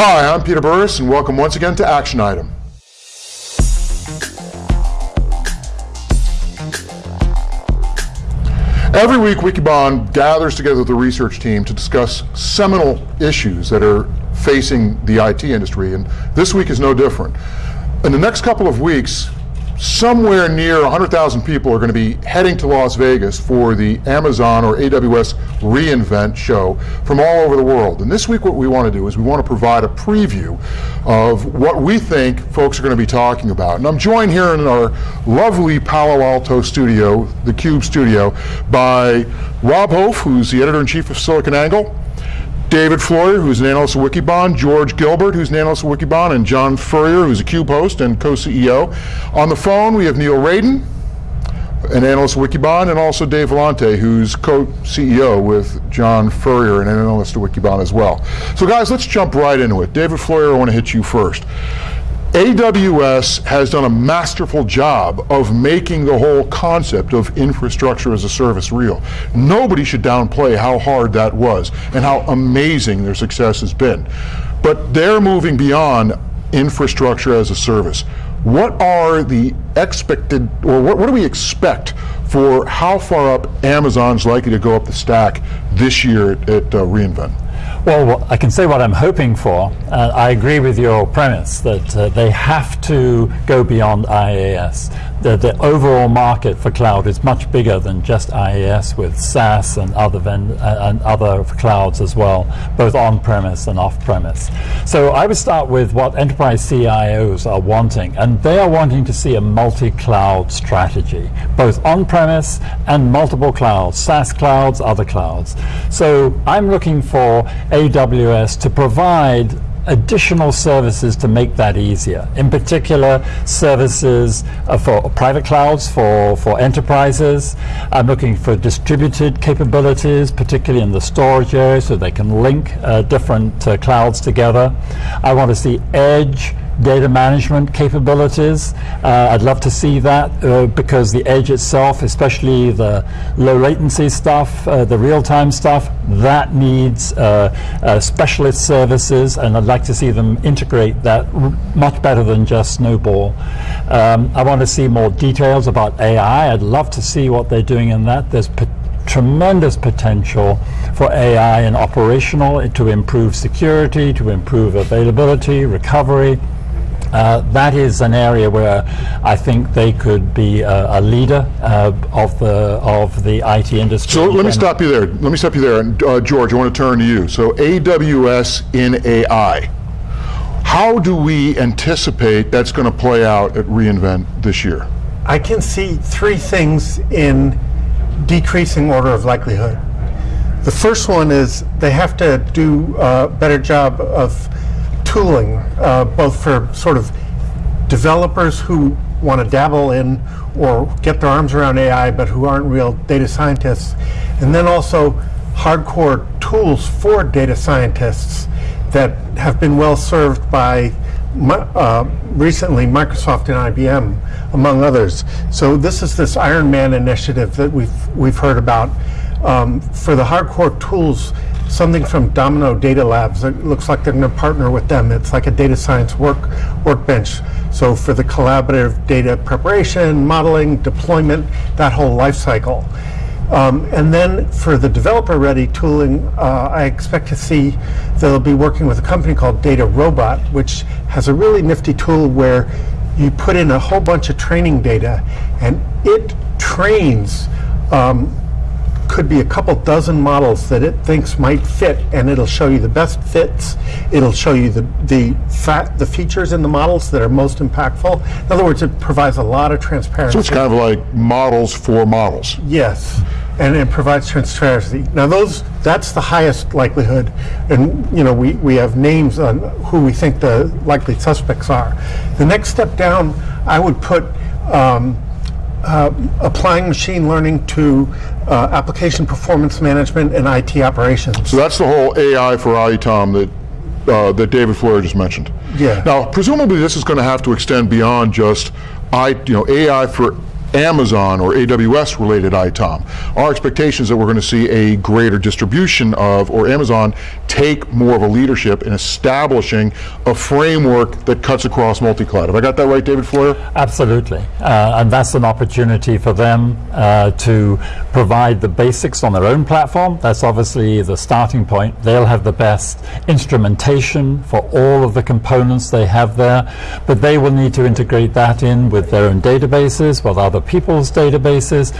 Hi, I'm Peter Burris, and welcome once again to Action Item. Every week, Wikibon gathers together the research team to discuss seminal issues that are facing the IT industry, and this week is no different. In the next couple of weeks, somewhere near 100,000 people are going to be heading to Las Vegas for the Amazon or AWS reInvent show from all over the world. And this week what we want to do is we want to provide a preview of what we think folks are going to be talking about. And I'm joined here in our lovely Palo Alto studio, the Cube studio, by Rob Hof, who's the editor-in-chief of SiliconANGLE, David Floyer, who's an analyst at Wikibon, George Gilbert, who's an analyst at Wikibon, and John Furrier, who's a Cube host and co-CEO. On the phone, we have Neil Raden, an analyst at Wikibon, and also Dave Vellante, who's co-CEO with John Furrier, an analyst at Wikibon as well. So guys, let's jump right into it. David Floyer, I want to hit you first. AWS has done a masterful job of making the whole concept of infrastructure as a service real. Nobody should downplay how hard that was and how amazing their success has been. But they're moving beyond infrastructure as a service. What are the expected, or what, what do we expect for how far up Amazon's likely to go up the stack this year at, at uh, reInvent? Well, I can say what I'm hoping for. Uh, I agree with your premise that uh, they have to go beyond IaaS. The, the, overall market for cloud is much bigger than just IaaS with SaaS and other, uh, and other clouds as well, both on-premise and off-premise. So I would start with what enterprise CIOs are wanting, and they are wanting to see a multi-cloud strategy, both on-premise and multiple clouds, SaaS clouds, other clouds. So I'm looking for AWS to provide additional services to make that easier. In particular, services uh, for private clouds for, for enterprises. I'm looking for distributed capabilities, particularly in the storage area, so they can link uh, different uh, clouds together. I want to see edge data management capabilities. Uh, I'd love to see that uh, because the edge itself, especially the low latency stuff, uh, the real-time stuff, that needs uh, uh, specialist services and I'd like to see them integrate that much better than just Snowball. Um, I want to see more details about AI. I'd love to see what they're doing in that. There's tremendous potential for AI and operational to improve security, to improve availability, recovery, uh, that is an area where I think they could be a, a leader uh, of the of the IT industry. So let me stop you there. Let me stop you there. And uh, George, I want to turn to you. So AWS in AI. How do we anticipate that's going to play out at reInvent this year? I can see three things in decreasing order of likelihood. The first one is they have to do a better job of tooling, uh, both for sort of developers who want to dabble in or get their arms around AI but who aren't real data scientists, and then also hardcore tools for data scientists that have been well served by uh, recently Microsoft and IBM, among others. So this is this Iron Man initiative that we've we've heard about um, for the hardcore tools something from Domino Data Labs. It looks like they're going to partner with them. It's like a data science work workbench. So for the collaborative data preparation, modeling, deployment, that whole life cycle. Um, and then for the developer-ready tooling, uh, I expect to see they'll be working with a company called DataRobot, which has a really nifty tool where you put in a whole bunch of training data, and it trains um, could be a couple dozen models that it thinks might fit, and it'll show you the best fits. It'll show you the the fat, the features in the models that are most impactful. In other words, it provides a lot of transparency. So it's kind of like models for models. Yes, and it provides transparency. Now those that's the highest likelihood, and you know we we have names on who we think the likely suspects are. The next step down, I would put. Um, uh, applying machine learning to uh, application performance management and IT operations. So that's the whole AI for ITOM that uh, that David Floyer just mentioned. Yeah. Now, presumably, this is going to have to extend beyond just I, you know, AI for Amazon or AWS related ITOM. Our expectation is that we're going to see a greater distribution of, or Amazon take more of a leadership in establishing a framework that cuts across multi-cloud. Have I got that right, David Floyer? Absolutely. Uh, and that's an opportunity for them uh, to provide the basics on their own platform. That's obviously the starting point. They'll have the best instrumentation for all of the components they have there, but they will need to integrate that in with their own databases, with other people's databases.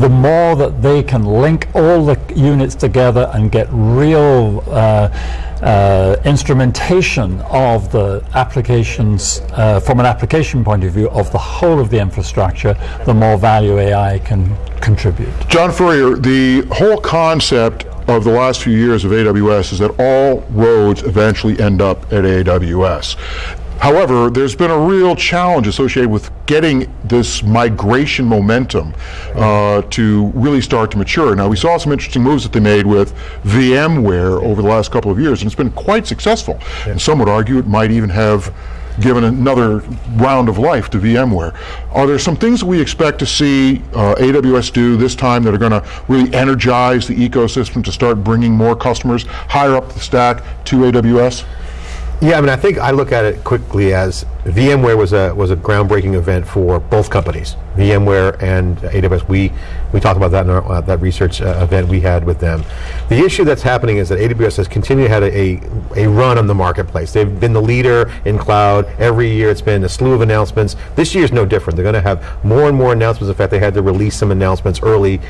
The more that they can link all the units together and get real uh, uh, instrumentation of the applications uh, from an application point of view of the whole of the infrastructure, the more value AI can contribute. John Furrier, the whole concept of the last few years of AWS is that all roads eventually end up at AWS. However, there's been a real challenge associated with getting this migration momentum uh, to really start to mature. Now, we saw some interesting moves that they made with VMware over the last couple of years, and it's been quite successful. And some would argue it might even have given another round of life to VMware. Are there some things that we expect to see uh, AWS do this time that are going to really energize the ecosystem to start bringing more customers higher up the stack to AWS? Yeah, I mean, I think I look at it quickly as VMware was a was a groundbreaking event for both companies, VMware and AWS. We we talked about that in our, uh, that research uh, event we had with them. The issue that's happening is that AWS has continued had a, a, a run on the marketplace. They've been the leader in cloud every year. It's been a slew of announcements. This year is no different. They're going to have more and more announcements. In fact, they had to release some announcements early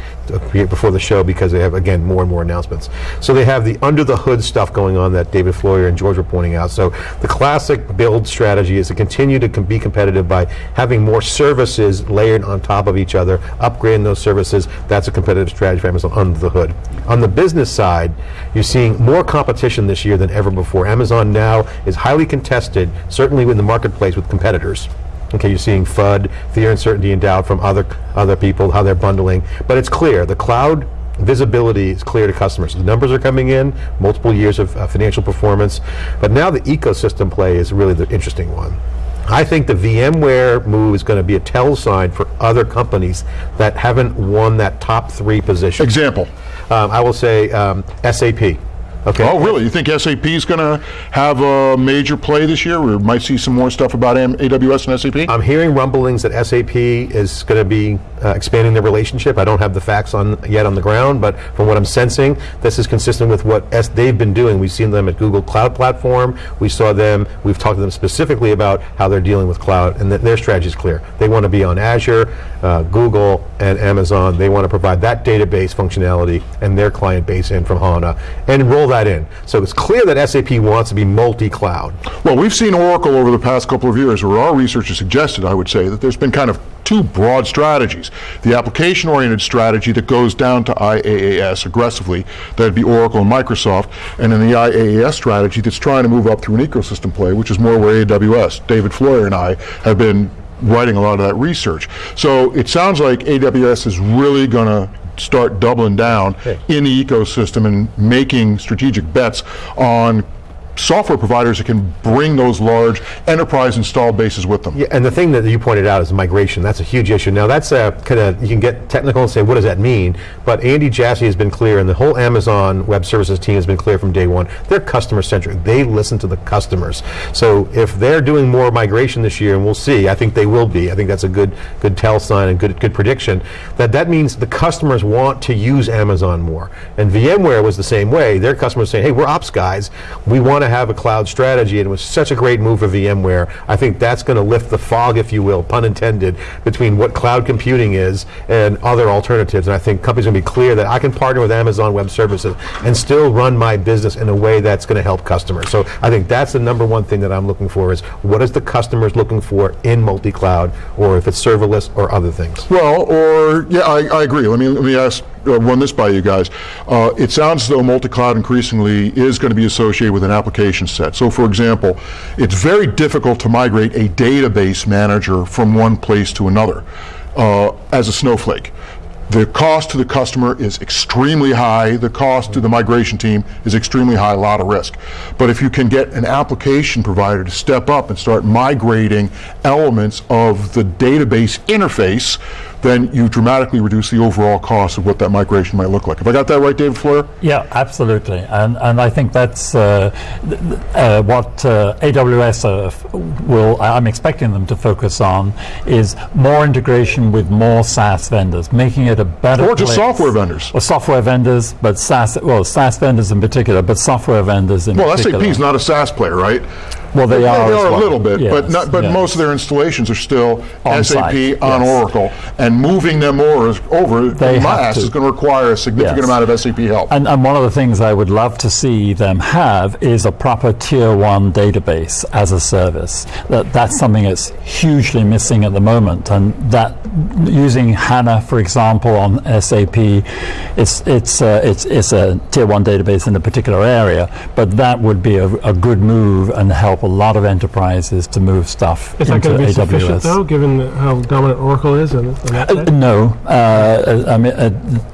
before the show because they have again more and more announcements. So they have the under the hood stuff going on that David Floyer and George were pointing out. So the classic build strategy is to continue to com be competitive by having more services layered on top of each other, upgrading those services. That's a competitive strategy for Amazon under the hood. On the business side, you're seeing more competition this year than ever before. Amazon now is highly contested, certainly in the marketplace with competitors. Okay, you're seeing FUD, fear, uncertainty, and doubt from other other people, how they're bundling. But it's clear the cloud visibility is clear to customers. The numbers are coming in, multiple years of uh, financial performance, but now the ecosystem play is really the interesting one. I think the VMware move is going to be a tell sign for other companies that haven't won that top three position. Example. Um, I will say um, SAP. Okay. Oh, really? You think SAP is going to have a major play this year? We might see some more stuff about AWS and SAP? I'm hearing rumblings that SAP is going to be uh, expanding their relationship. I don't have the facts on yet on the ground, but from what I'm sensing, this is consistent with what S they've been doing. We've seen them at Google Cloud Platform. We saw them, we've talked to them specifically about how they're dealing with cloud, and th their strategy is clear. They want to be on Azure, uh, Google, and Amazon. They want to provide that database functionality and their client base in from HANA and roll that in. So it's clear that SAP wants to be multi-cloud. Well, we've seen Oracle over the past couple of years where our research has suggested, I would say, that there's been kind of two broad strategies. The application-oriented strategy that goes down to IaaS aggressively, that'd be Oracle and Microsoft, and then the IaaS strategy that's trying to move up through an ecosystem play, which is more where AWS, David Floyer and I have been writing a lot of that research. So it sounds like AWS is really going to start doubling down in the ecosystem and making strategic bets on software providers that can bring those large enterprise installed bases with them. Yeah, and the thing that you pointed out is migration. That's a huge issue. Now that's uh, a kind of, you can get technical and say, what does that mean? But Andy Jassy has been clear and the whole Amazon Web Services team has been clear from day one. They're customer centric. They listen to the customers. So if they're doing more migration this year, and we'll see, I think they will be. I think that's a good good tell sign and good good prediction. That that means the customers want to use Amazon more. And VMware was the same way. Their customers saying, hey, we're ops guys. We want to have a cloud strategy, and it was such a great move for VMware. I think that's going to lift the fog, if you will, pun intended, between what cloud computing is and other alternatives. And I think companies are going to be clear that I can partner with Amazon Web Services and still run my business in a way that's going to help customers. So I think that's the number one thing that I'm looking for is what is the customers looking for in multi-cloud, or if it's serverless or other things. Well, or, yeah, I, I agree. Let me, let me ask, run this by you guys. Uh, it sounds as though multi-cloud increasingly is going to be associated with an application set. So for example, it's very difficult to migrate a database manager from one place to another uh, as a snowflake. The cost to the customer is extremely high. The cost to the migration team is extremely high, a lot of risk. But if you can get an application provider to step up and start migrating elements of the database interface, then you dramatically reduce the overall cost of what that migration might look like. Have I got that right, David Floyer? Yeah, absolutely, and and I think that's uh, th- uh, what uh, AWS uh, will. I'm expecting them to focus on is more integration with more SaaS vendors, making it a better Or just software vendors. or software vendors, but SaaS well SaaS vendors in particular, but software vendors in Well, particular. SAP is not a SaaS player, right? Well, they are They are a little bit, but not, but yes. most of their installations are still On SAP on yes. Oracle, and moving them over, over They in my ass to. is going to require a significant Yes. amount of SAP help. And, and one of the things I would love to see them have is a proper tier one database as a service. That, that's something that's hugely missing at the moment. And that using HANA, for example, on SAP, it's, it's, uh, it's, it's a tier one database in a particular area, but that would be a, a good move and help a lot of enterprises to move stuff Is that into going to be AWS. sufficient, though, given how dominant Oracle is? And, and that Uh, no, uh, I mean, uh,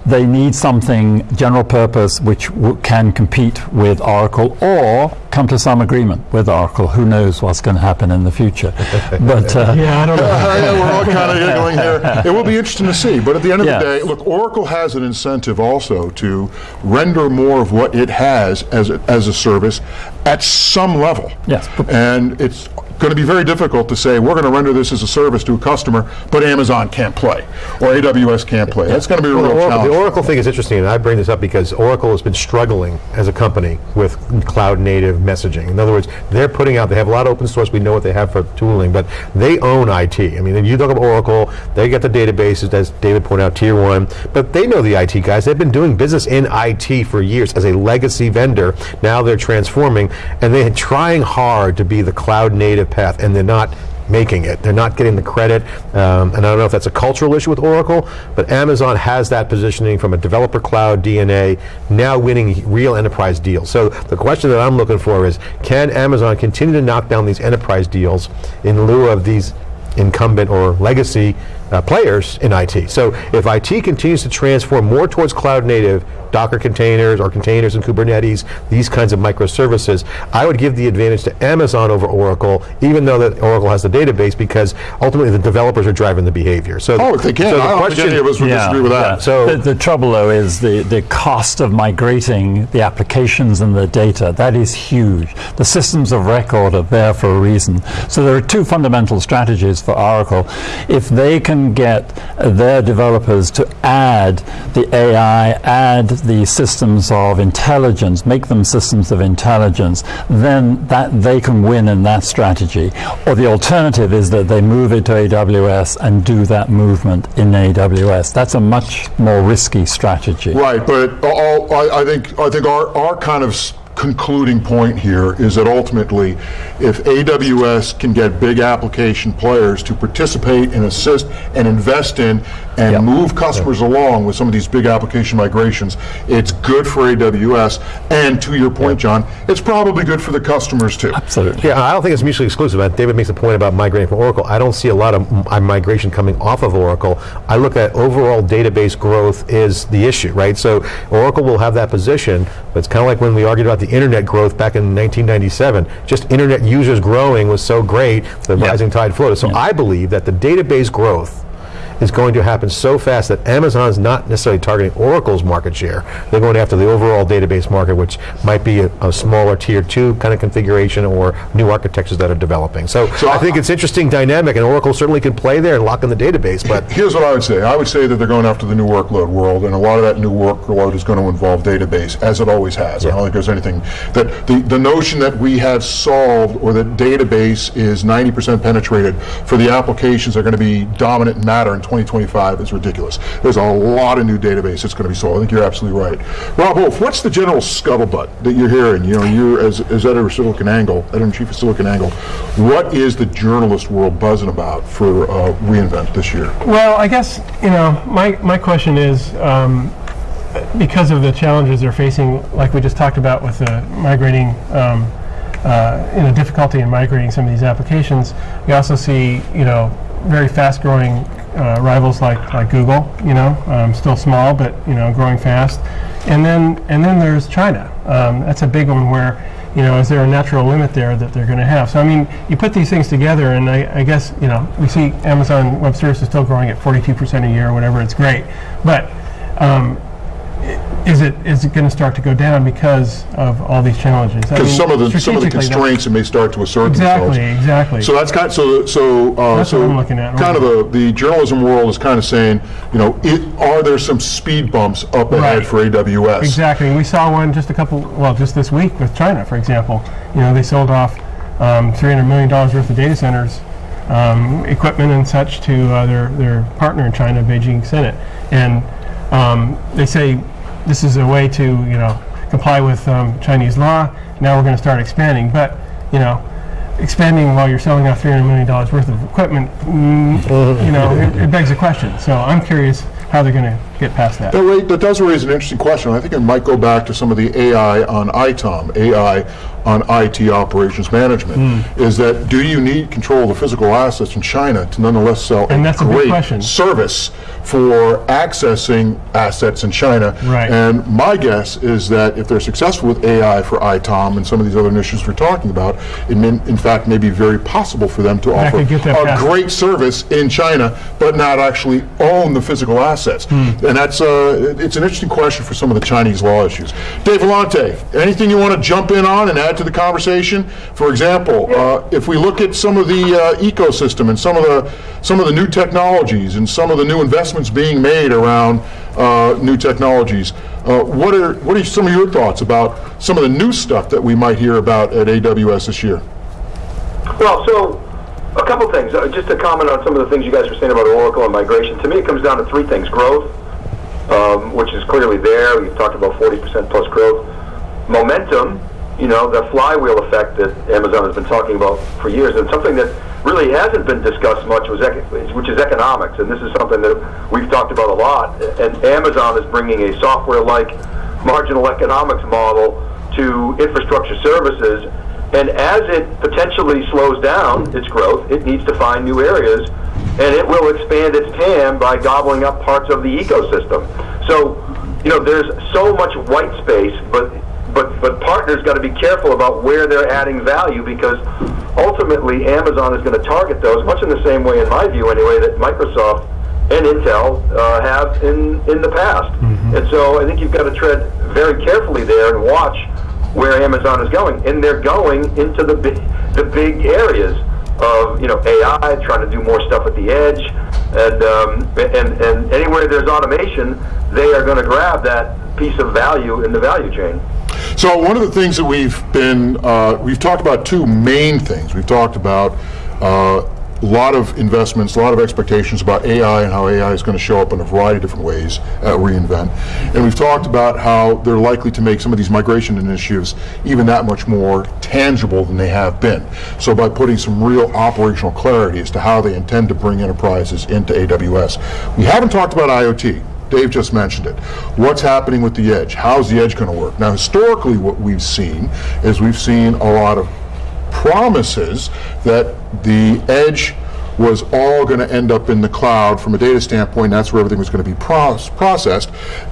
they need something general purpose which w- can compete with Oracle or come to some agreement with Oracle. Who knows what's going to happen in the future? but uh, yeah, I don't know. Yeah, we're all kind of giggling here. It will be interesting to see. But at the end of Yes. the day, look, Oracle has an incentive also to render more of what it has as a, as a service at some level. Yes. And it's going to be very difficult to say we're going to render this as a service to a customer, but Amazon can't play or AWS can't play. That's going to be a Well, real the, challenge. the Oracle thing is interesting, and I bring this up because Oracle has been struggling as a company with cloud native messaging. In other words, they're putting out, they have a lot of open source, we know what they have for tooling, but they own IT. I mean, you talk about Oracle, they get the databases, as David pointed out, tier one, but they know the IT guys. They've been doing business in IT for years as a legacy vendor. Now they're transforming, and they're trying hard to be the cloud native path, and they're not making it. They're not getting the credit, um, and I don't know if that's a cultural issue with Oracle, but Amazon has that positioning from a developer cloud DNA, now winning real enterprise deals. So the question that I'm looking for is, can Amazon continue to knock down these enterprise deals in lieu of these incumbent or legacy uh, players in IT. So if IT continues to transform more towards cloud native, Docker containers or containers in Kubernetes, these kinds of microservices, I would give the advantage to Amazon over Oracle, even though that Oracle has the database, because ultimately the developers are driving the behavior. So oh, they can, so the I don't think question- any of us would disagree with that. So- the, the trouble though is the, the cost of migrating the applications and the data. That is huge. The systems of record are there for a reason. So there are two fundamental strategies for Oracle. If they can get their developers to add the AI, add the systems of intelligence, make them systems of intelligence, then that they can win in that strategy. Or the alternative is that they move it to AWS and do that movement in AWS. That's a much more risky strategy. Right, but all, I, I think I think our, our kind of concluding point here is that ultimately, if AWS can get big application players to participate and assist and invest in and Yep. move customers along with some of these big application migrations, it's good for AWS. And to your point, John, it's probably good for the customers too. Absolutely. Yeah, I don't think it's mutually exclusive. David makes a point about migrating from Oracle. I don't see a lot of uh, migration coming off of Oracle. I look at overall database growth is the issue, right? So Oracle will have that position, but it's kind of like when we argued about the internet growth back in 1997. Just internet users growing was so great, the Yeah. rising tide floated. So I believe that the database growth is going to happen so fast that Amazon's not necessarily targeting Oracle's market share. They're going after the overall database market, which might be a, a smaller tier two kind of configuration or new architectures that are developing. So, So I think I- it's interesting dynamic, and Oracle certainly can play there and lock in the database. But Here's what I would say. I would say that they're going after the new workload world, and a lot of that new workload is going to involve database, as it always has. I don't think there's anything that the, the notion that we have solved or that database is 90% penetrated for the applications that are going to be dominant matter in 2025 is ridiculous. There's a lot of new database that's going to be sold. I think you're absolutely right. Rob Hof, what's the general scuttlebutt that you're hearing? You know, you're as, as editor of SiliconANGLE, editor-in-chief of SiliconANGLE. What is the journalist world buzzing about for uh, reInvent this year? Well, I guess you know my my question is um, because of the challenges they're facing, like we just talked about with the migrating. Um, uh, you know, difficulty in migrating some of these applications. We also see, you know, very fast-growing uh, rivals like like Google. You know, um, still small, but you know, growing fast. And then and then there's China. Um, that's a big one where you know, is there a natural limit there that they're going to have? So I mean, you put these things together, and I, I guess you know we see Amazon Web Services still growing at 42% a year, or whatever. It's great, but um, is it is it going to start to go down because of all these challenges? I Because mean, some of the, some of the constraints that may start to assert themselves. Exactly, exactly. So that's kind, so, so, uh, That's so. what I'm looking at. Kind of the, the journalism world is kind of saying, you know, it, are there some speed bumps up ahead Right. for AWS? Exactly. We saw one just a couple, well, just this week with China, for example. You know, they sold off um, $300 million worth of data centers, um, equipment and such to uh, their, their partner in China, Beijing Sinnet. And um, they say this is a way to, you know, comply with um, Chinese law. Now we're going to start expanding. But, you know, expanding while you're selling off $300 million worth of equipment, mm, you know, it, it begs a question. So I'm curious how they're going to get past that. That, that does raise an interesting question. I think it might go back to some of the AI on ITOM, AI on IT operations management. Hmm. Is that do you need control of the physical assets in China to nonetheless sell And a that's a great question. service for accessing assets in China? Right. And my guess is that if they're successful with AI for ITOM and some of these other initiatives we're talking about, it may, in fact may be very possible for them to I offer could get that a great service in China, but not actually own the physical assets. Hmm. And that's uh, it's an interesting question for some of the Chinese law issues. Dave Vellante, anything you want to jump in on and add to the conversation? For example, uh, if we look at some of the uh, ecosystem and some of the some of the new technologies and some of the new investments being made around uh, new technologies, uh, what are what are some of your thoughts about some of the new stuff that we might hear about at AWS this year? Well, so a couple things. Uh, just to comment on some of the things you guys were saying about Oracle and migration. To me, it comes down to three things: growth, um, which is clearly there. We've talked about 40% plus growth. Momentum, you know, the flywheel effect that Amazon has been talking about for years, and something that really hasn't been discussed much was which is economics, and this is something that we've talked about a lot. And Amazon is bringing a software-like marginal economics model to infrastructure services. And as it potentially slows down its growth, it needs to find new areas, and it will expand its TAM by gobbling up parts of the ecosystem. So, you know, there's so much white space, but but but partners got to be careful about where they're adding value because ultimately Amazon is going to target those much in the same way, in my view, anyway, that Microsoft and Intel uh, have in in the past. And so I think you've got to tread very carefully there and watch where Amazon is going, and they're going into the big, the big areas of you know AI, trying to do more stuff at the edge, and um, and and anywhere there's automation, they are going to grab that piece of value in the value chain. So one of the things that we've been, uh, we've talked about two main things. We've talked about uh, a lot of investments, a lot of expectations about AI and how AI is going to show up in a variety of different ways at reInvent. And we've talked about how they're likely to make some of these migration initiatives even that much more tangible than they have been. So by putting some real operational clarity as to how they intend to bring enterprises into AWS. We haven't talked about IoT. Dave just mentioned it. What's happening with the edge? How's the edge going to work? Now, historically, what we've seen is we've seen a lot of promises that the edge was all going to end up in the cloud from a data standpoint. That's where everything was going to be proce- processed.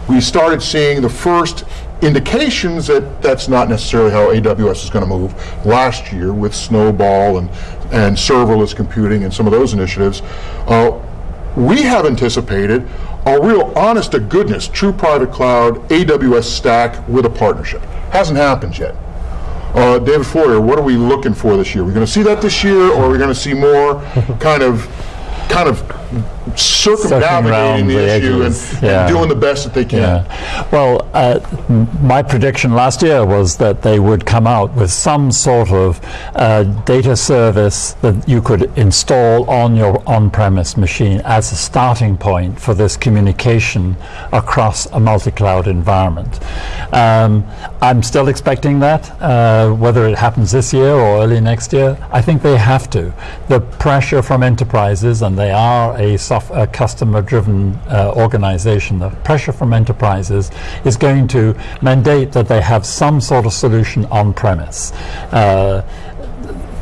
We started seeing the first indications that that's not necessarily how AWS is going to move last year with Snowball and, and serverless computing and some of those initiatives. Uh, we have anticipated a real honest to goodness true private cloud AWS stack with a partnership. Hasn't happened yet. Uh, David Floyer, what are we looking for this year? We're going to see that this year, or are we going to see more kind of, kind of circumnavigating around the, the issue and, edges, and yeah. doing the best that they can? Yeah. Well, uh, my prediction last year was that they would come out with some sort of uh, data service that you could install on your on-premise machine as a starting point for this communication across a multi-cloud environment. Um, I'm still expecting that, uh, whether it happens this year or early next year. I think they have to. The pressure from enterprises, and they are a, a customer-driven uh, organization, the pressure from enterprises is going to mandate that they have some sort of solution on-premise. Uh,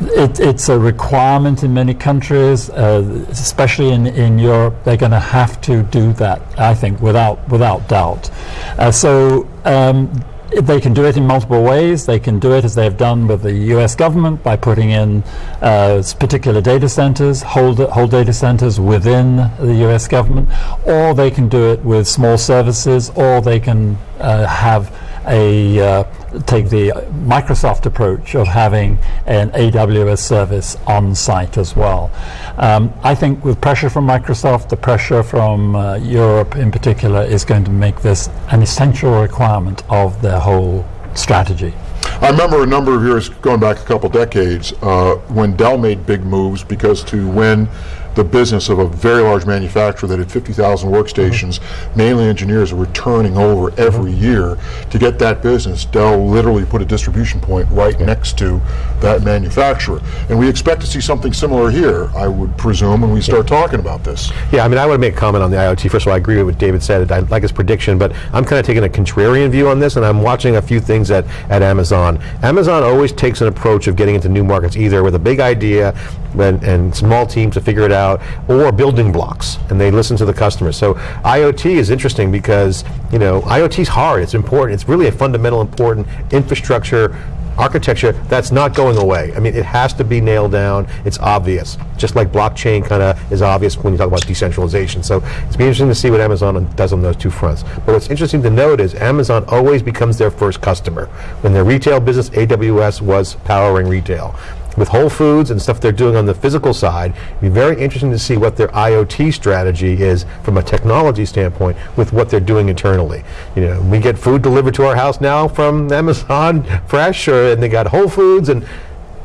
it, it's a requirement in many countries, uh, especially in, in Europe. They're going to have to do that, I think, without without doubt. Uh, so. Um, they can do it in multiple ways. They can do it as they've done with the U.S. government by putting in uh, particular data centers, whole, whole data centers within the U.S. government, or they can do it with small services, or they can uh, have a uh, take the Microsoft approach of having an AWS service on site as well. Um, I think with pressure from Microsoft, the pressure from uh, Europe in particular is going to make this an essential requirement of their whole strategy. I remember a number of years going back a couple decades uh, when Dell made big moves because to win the business of a very large manufacturer that had 50,000 workstations, mainly engineers were turning over every year. To get that business, Dell literally put a distribution point right next to that manufacturer. And we expect to see something similar here, I would presume, when we start talking about this. Yeah, I mean, I want to make a comment on the IoT. First of all, I agree with what David said. I like his prediction, but I'm kind of taking a contrarian view on this, and I'm watching a few things at, at Amazon. Amazon always takes an approach of getting into new markets, either with a big idea and, and small teams to figure it out, or building blocks, and they listen to the customers. So IoT is interesting because, you know, IoT is hard, it's important, it's really a fundamental important infrastructure architecture that's not going away. I mean, it has to be nailed down. It's obvious, just like blockchain kind of is obvious when you talk about decentralization. So it's be interesting to see what Amazon does on those two fronts. But what's interesting to note is Amazon always becomes their first customer. When their retail business, AWS was powering retail. With Whole Foods and stuff they're doing on the physical side, it'd be very interesting to see what their IoT strategy is from a technology standpoint with what they're doing internally. You know, we get food delivered to our house now from Amazon Fresh, or, and they got Whole Foods and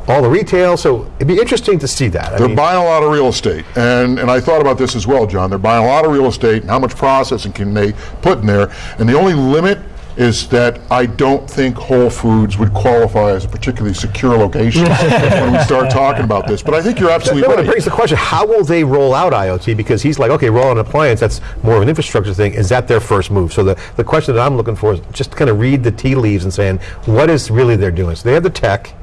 all the retail. So it'd be interesting to see that. I They're mean, buying a lot of real estate, and and I thought about this as well, John. They're buying a lot of real estate, and how much processing can they put in there? And the only limit is that I don't think Whole Foods would qualify as a particularly secure location when we start talking about this. But I think you're absolutely No, it brings the question: How will they roll out IoT? Because he's like, okay, roll out an appliance. That's more of an infrastructure thing. Is that their first move? So the the question that I'm looking for is just kind of read the tea leaves and saying what is really they're doing. So they have the tech.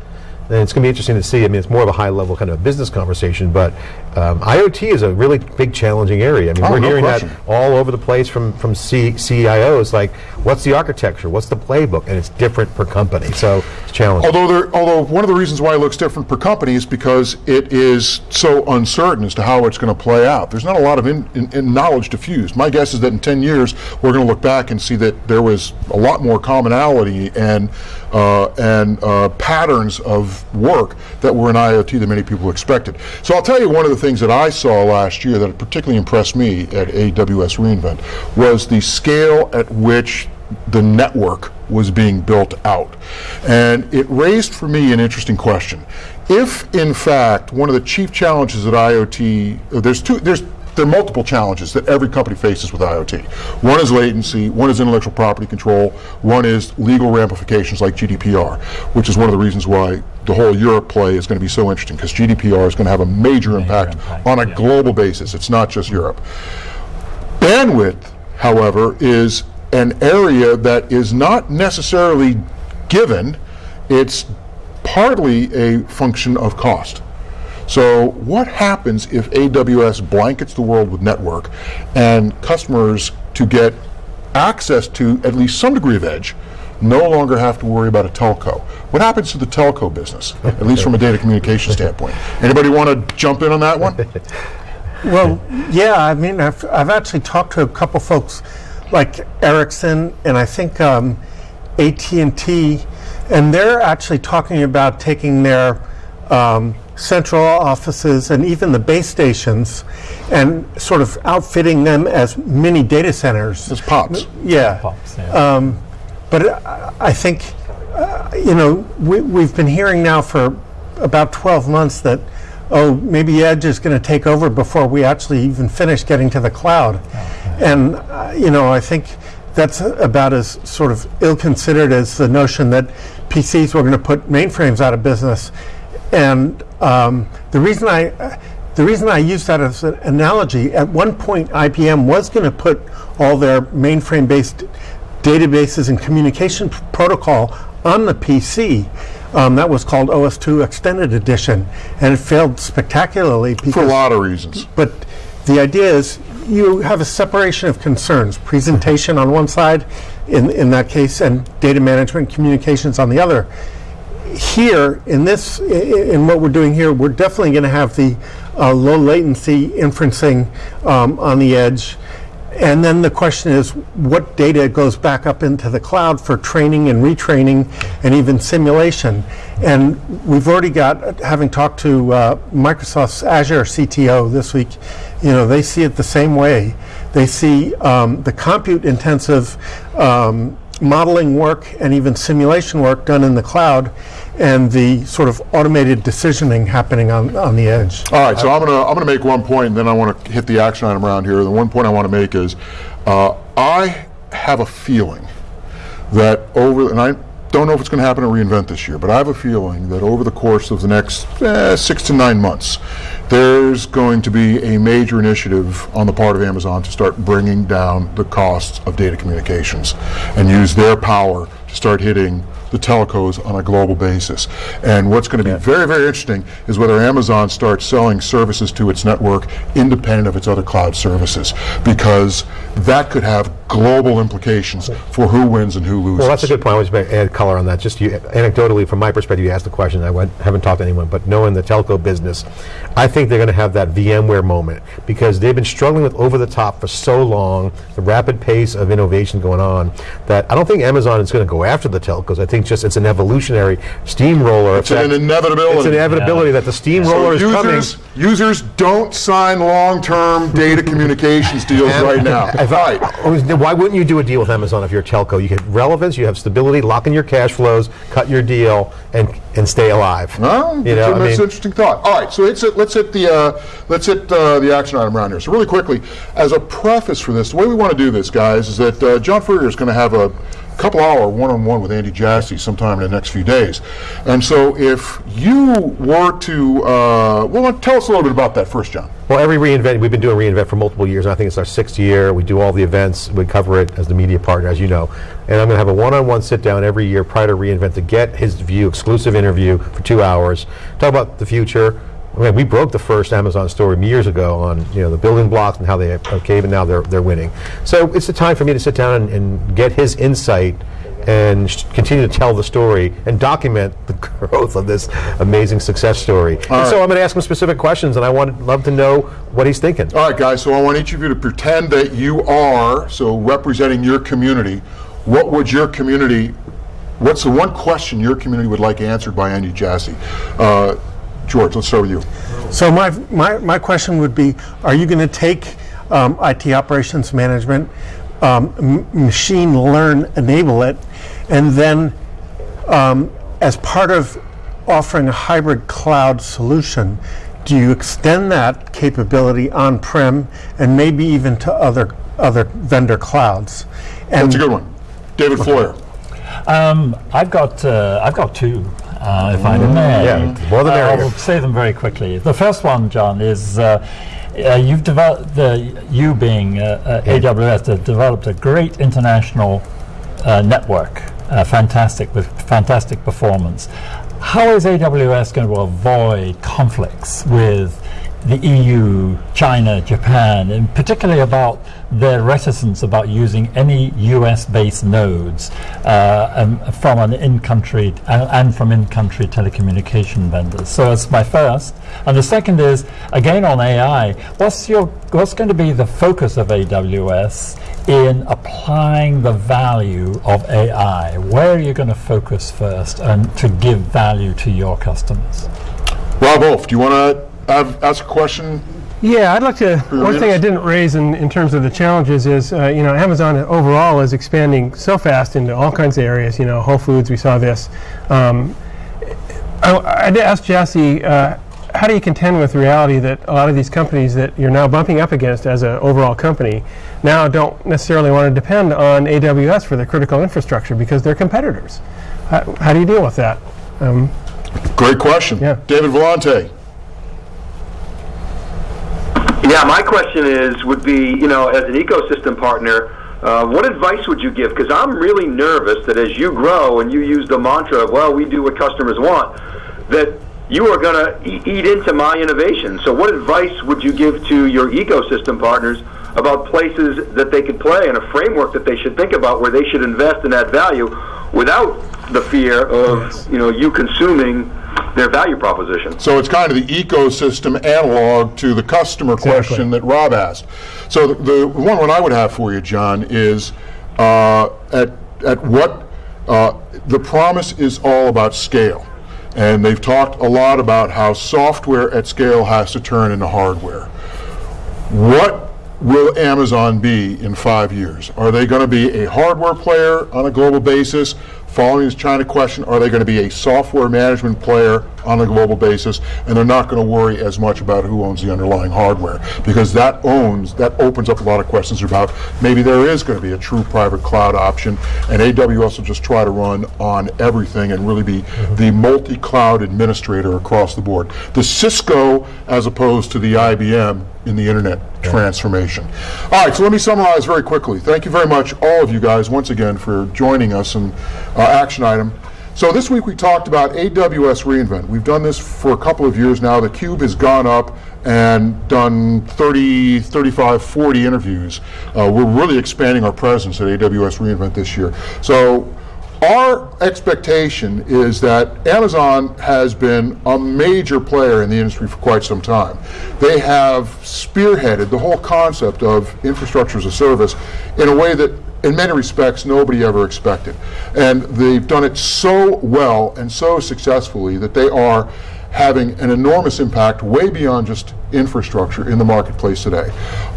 And it's going to be interesting to see. I mean, it's more of a high level kind of a business conversation, but um, IoT is a really big, challenging area. I mean, Oh, we're no hearing question. that all over the place from from C- CIOs. Like, what's the architecture? What's the playbook? And it's different per company, so it's challenging. Although, there, although one of the reasons why it looks different per company is because it is so uncertain as to how it's going to play out. There's not a lot of in, in, in knowledge diffused. My guess is that in 10 years, we're going to look back and see that there was a lot more commonality and uh, and uh, patterns of work that were in IoT than many people expected. So I'll tell you one of the things that I saw last year that particularly impressed me at AWS reInvent was the scale at which the network was being built out. And it raised for me an interesting question. If, in fact, one of the chief challenges at IoT, there's two, there's there are multiple challenges that every company faces with IoT. One is latency, one is intellectual property control, one is legal ramifications like GDPR, which is one of the reasons why the whole Europe play is going to be so interesting because GDPR is going to have a major, impact, impact, on a yeah. global basis. It's not just Europe. Bandwidth, however, is an area that is not necessarily given, it's partly a function of cost. So, what happens if AWS blankets the world with network and customers to get access to at least some degree of edge no longer have to worry about a telco? What happens to the telco business, at least from a data communication standpoint? Anybody want to jump in on that one? Well, yeah, I mean, I've, I've actually talked to a couple folks like Ericsson and I think um, AT&T, and they're actually talking about taking their um, central offices and even the base stations and sort of outfitting them as mini data centers. As pops. Yeah. Pops, yeah. Um, but I, I think, uh, you know, we, we've been hearing now for about 12 months that, oh, maybe Edge is going to take over before we actually even finish getting to the cloud. And, uh, you know, I think that's about as sort of ill considered as the notion that PCs were going to put mainframes out of business. And um, the reason I. Uh, the reason I use that as an analogy, at one point IBM was going to put all their mainframe-based databases and communication protocol on the PC. Um, that was called OS2 Extended Edition, and it failed spectacularly because For a lot of reasons. but the idea is you have a separation of concerns presentation on one side, in, in that case, and data management communications on the other. Here, in this, in what we're doing here, we're definitely going to have the uh, low latency inferencing um, on the edge. And then the question is, what data goes back up into the cloud for training and retraining and even simulation? And we've already got, having talked to uh, Microsoft's Azure CTO this week, you know, they see it the same way. They see um, the compute intensive um, modeling work and even simulation work done in the cloud and the sort of automated decisioning happening on, on the edge. All right, so I'm gonna I'm gonna make one point, and then I want to hit the action item around here. The one point I want to make is, uh, I have a feeling that over, and I don't know if it's going to happen at reInvent this year, but I have a feeling that over the course of the next eh, six to nine months, there's going to be a major initiative on the part of Amazon to start bringing down the costs of data communications and use their power to start hitting the telcos on a global basis. And what's going to be very, very interesting is whether Amazon starts selling services to its network independent of its other cloud services, because that could have global implications for who wins and who loses. Well, that's a good point. I was going to add color on that. Just you, anecdotally, from my perspective, you asked the question. I went, haven't talked to anyone, but knowing the telco business, I think they're going to have that VMware moment because they've been struggling with over the top for so long, the rapid pace of innovation going on, that I don't think Amazon is going to go after the telcos. I think just it's an evolutionary steamroller It's an inevitability. It's an inevitability that the steamroller So is coming. users, users don't sign long-term data communications deals right now. If why wouldn't you do a deal with Amazon if you're a telco? You get relevance, you have stability, lock in your cash flows, cut your deal, and and stay alive. Well, you know, that's I an interesting thought. All right, so let's hit, let's hit the uh, let's hit uh, the action item around here. So really quickly, as a preface for this, the way we want to do this, guys, is that uh, John Furrier is going to have a couple hour one-on-one with Andy Jassy sometime in the next few days. And so, if you were to, uh, well, tell us a little bit about that first, John. Well, every reInvent, we've been doing reInvent for multiple years. and I think it's our sixth year. We do all the events. We cover it as the media partner, as you know. And I'm going to have a one-on-one sit-down every year prior to reInvent to get his view, exclusive interview for two hours, talk about the future. I mean, we broke the first Amazon story years ago on you know the building blocks and how they came, and now they're they're winning. So it's the time for me to sit down and, and get his insight and sh- continue to tell the story and document the growth of this amazing success story. And so I'm going to ask him specific questions, and I want love to know what he's thinking. All right, guys, so I want each of you to pretend that you are, so representing your community. What would your community, what's the one question your community would like answered by Andy Jassy? Uh, George, let's start with you. So my, my, my question would be, are you going to take um, IT operations management, um, m- machine learn, enable it, and then um, as part of offering a hybrid cloud solution, do you extend that capability on-prem and maybe even to other other vendor clouds? And That's a good one. David Floyer. Um, I've got uh, I've got two, uh, if I may. Yeah, more the Uh. I'll say them very quickly. The first one, John, is uh, uh, you've developed the you being uh, uh, AWS have developed a great international uh, network, uh, fantastic with fantastic performance. How is AWS going to avoid conflicts with the EU, China, Japan, and particularly about their reticence about using any US-based nodes uh, um, from an in-country and, and from in-country telecommunication vendors. So that's my first. And the second is again on AI. What's your what's going to be the focus of AWS in applying the value of AI? Where are you going to focus first and to give value to your customers? Rob Hof, do you want to ask a question? Yeah, I'd like to. your One thing I didn't raise in, in terms of the challenges is, uh, you know, Amazon overall is expanding so fast into all kinds of areas. You know, Whole Foods, we saw this. Um, I, I did ask Jassy, uh, how do you contend with the reality that a lot of these companies that you're now bumping up against as an overall company now don't necessarily want to depend on AWS for their critical infrastructure because they're competitors? How, how do you deal with that? Um, Great question. Yeah. David Vellante. Yeah, my question is, would be, you know, as an ecosystem partner, uh, what advice would you give? Because I'm really nervous that as you grow and you use the mantra of, well, we do what customers want, that you are going to eat into my innovation. So what advice would you give to your ecosystem partners about places that they could play and a framework that they should think about where they should invest and add value without the fear of you know you consuming their value proposition. So it's kind of the ecosystem analog to the customer question that Rob asked. So the, the one one I would have for you, John, is uh, at at what uh, the promise is all about scale. And they've talked a lot about how software at scale has to turn into hardware. What will Amazon be in five years? Are they going to be a hardware player on a global basis? Following this China question, are they going to be a software management player on a global basis? And they're not going to worry as much about who owns the underlying hardware because that owns, that opens up a lot of questions about maybe there is going to be a true private cloud option and AWS will just try to run on everything and really be mm-hmm. the multi-cloud administrator across the board. The Cisco as opposed to the IBM in the internet transformation. All right, so let me summarize very quickly. Thank you very much, all of you guys, once again, for joining us in uh, action item. So this week we talked about AWS reInvent. We've done this for a couple of years now. The Cube has gone up and done 30, 35, 40 interviews. Uh, we're really expanding our presence at AWS reInvent this year. So our expectation is that Amazon has been a major player in the industry for quite some time. They have spearheaded the whole concept of infrastructure as a service in a way that in many respects nobody ever expected. And they've done it so well and so successfully that they are having an enormous impact way beyond just infrastructure in the marketplace today.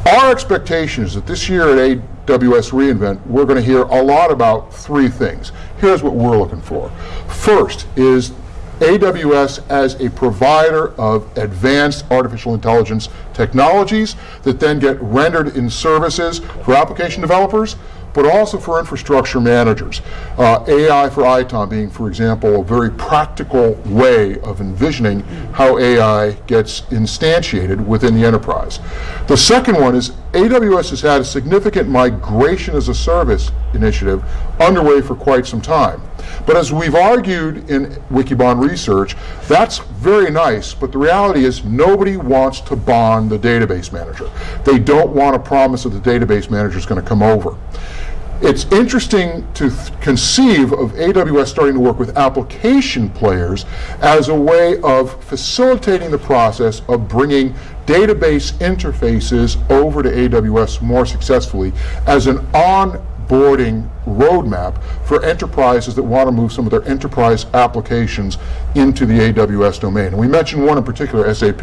Our expectation is that this year at AWS reInvent, we're going to hear a lot about three things. Here's what we're looking for. First is AWS as a provider of advanced artificial intelligence technologies that then get rendered in services for application developers, but also for infrastructure managers. Uh, AI for ITOM being, for example, a very practical way of envisioning how AI gets instantiated within the enterprise. The second one is AWS has had a significant migration as a service initiative underway for quite some time. But as we've argued in Wikibon research, that's very nice, but the reality is nobody wants to bond the database manager. They don't want a promise that the database manager is going to come over. It's interesting to conceive of AWS starting to work with application players as a way of facilitating the process of bringing database interfaces over to AWS more successfully as an onboarding roadmap for enterprises that want to move some of their enterprise applications into the AWS domain. And we mentioned one in particular, SAP,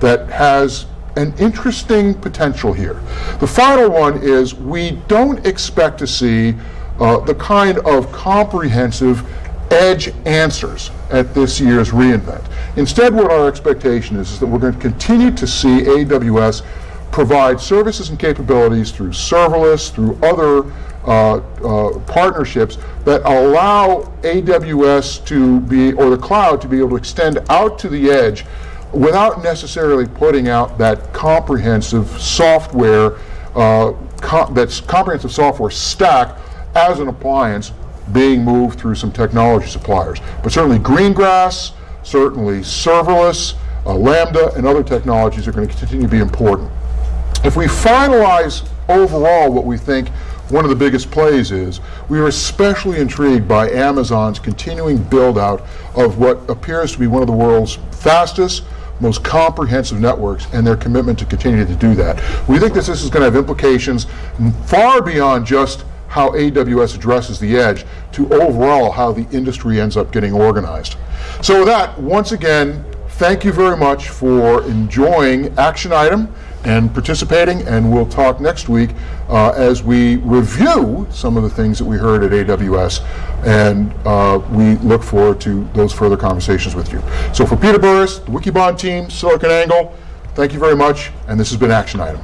that has an interesting potential here. The final one is we don't expect to see uh, the kind of comprehensive edge answers at this year's reInvent. Instead, what our expectation is, is that we're going to continue to see AWS provide services and capabilities through serverless, through other uh, uh, partnerships that allow AWS to be, or the cloud to be able to extend out to the edge without necessarily putting out that comprehensive software, uh, com that's comprehensive software stack as an appliance being moved through some technology suppliers. But certainly Greengrass, certainly serverless, uh, Lambda, and other technologies are going to continue to be important. If we finalize overall what we think one of the biggest plays is, we are especially intrigued by Amazon's continuing build out of what appears to be one of the world's fastest, most comprehensive networks and their commitment to continue to do that. We think that this is going to have implications far beyond just how AWS addresses the edge to overall how the industry ends up getting organized. So with that, once again, thank you very much for enjoying Action Item and participating, and we'll talk next week uh, as we review some of the things that we heard at AWS, and uh, we look forward to those further conversations with you. So for Peter Burris, the Wikibon team, SiliconANGLE, thank you very much, and this has been Action Item.